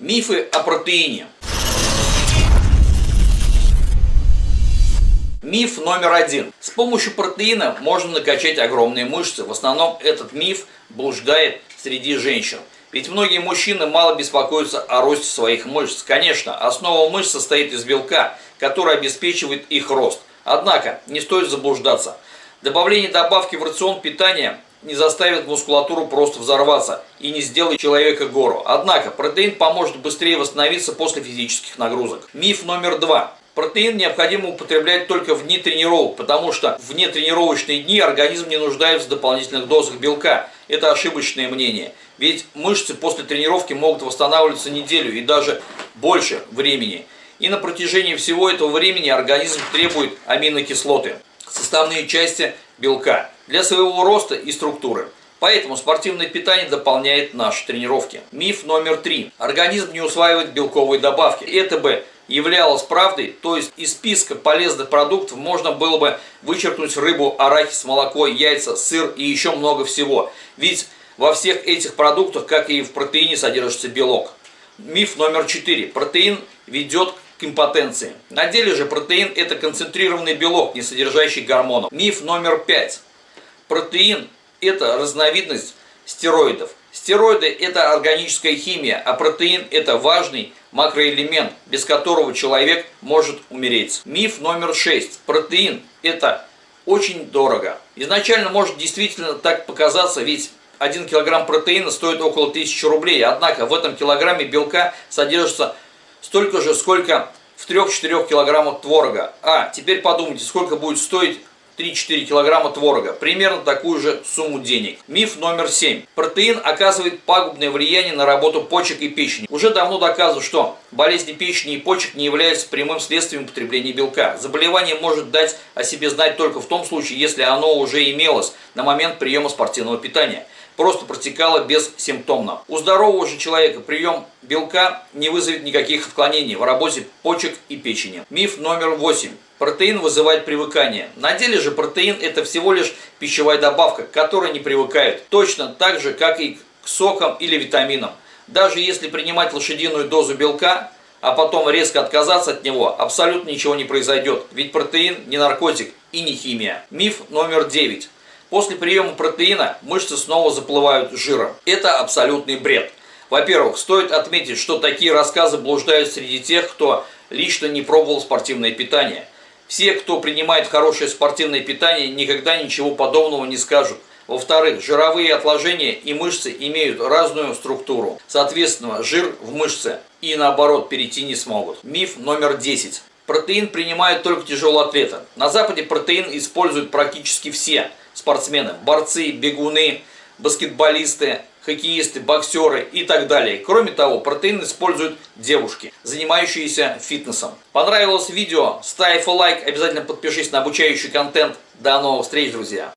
Мифы о протеине. Миф номер один. С помощью протеина можно накачать огромные мышцы. В основном этот миф блуждает среди женщин. Ведь многие мужчины мало беспокоятся о росте своих мышц. Конечно, основа мышц состоит из белка, который обеспечивает их рост. Однако, не стоит заблуждаться. Добавление добавки в рацион питания не заставит мускулатуру просто взорваться и не сделает человека гору. Однако протеин поможет быстрее восстановиться после физических нагрузок. Миф номер два. Протеин необходимо употреблять только в дни тренировок, потому что в нетренировочные дни организм не нуждается в дополнительных дозах белка. Это ошибочное мнение. Ведь мышцы после тренировки могут восстанавливаться неделю и даже больше времени. И на протяжении всего этого времени организм требует аминокислоты, составные части белка для своего роста и структуры. Поэтому спортивное питание дополняет наши тренировки. Миф номер три. Организм не усваивает белковые добавки. Это бы являлось правдой, то есть из списка полезных продуктов можно было бы вычеркнуть рыбу, арахис, молоко, яйца, сыр и еще много всего. Ведь во всех этих продуктах, как и в протеине, содержится белок. Миф номер четыре. Протеин ведет к импотенции. На деле же протеин – это концентрированный белок, не содержащий гормонов. Миф номер пять. Протеин – это разновидность стероидов. Стероиды – это органическая химия, а протеин – это важный макроэлемент, без которого человек может умереть. Миф номер шесть. Протеин – это очень дорого. Изначально может действительно так показаться, ведь 1 килограмм протеина стоит около 1000 рублей, однако в этом килограмме белка содержится столько же, сколько в 3-4 килограммах творога. А, теперь подумайте, сколько будет стоить 3-4 килограмма творога. Примерно такую же сумму денег. Миф номер 7. Протеин оказывает пагубное влияние на работу почек и печени. Уже давно доказано, что болезни печени и почек не являются прямым следствием употребления белка. Заболевание может дать о себе знать только в том случае, если оно уже имелось на момент приема спортивного питания просто протекало бессимптомно. У здорового же человека прием белка не вызовет никаких отклонений в работе почек и печени. Миф номер 8. Протеин вызывает привыкание. На деле же протеин это всего лишь пищевая добавка, к которой не привыкают. Точно так же, как и к сокам или витаминам. Даже если принимать лошадиную дозу белка, а потом резко отказаться от него, абсолютно ничего не произойдет. Ведь протеин не наркотик и не химия. Миф номер 9. После приема протеина мышцы снова заплывают жиром. Это абсолютный бред. Во-первых, стоит отметить, что такие рассказы блуждают среди тех, кто лично не пробовал спортивное питание. Все, кто принимает хорошее спортивное питание, никогда ничего подобного не скажут. Во-вторых, жировые отложения и мышцы имеют разную структуру. Соответственно, жир в мышце и наоборот перейти не смогут. Миф номер 10. Протеин принимают только тяжелые атлеты. На Западе протеин используют практически все спортсмены. Борцы, бегуны, баскетболисты, хоккеисты, боксеры и так далее. Кроме того, протеин используют девушки, занимающиеся фитнесом. Понравилось видео? Ставь лайк, обязательно подпишись на обучающий контент. До новых встреч, друзья!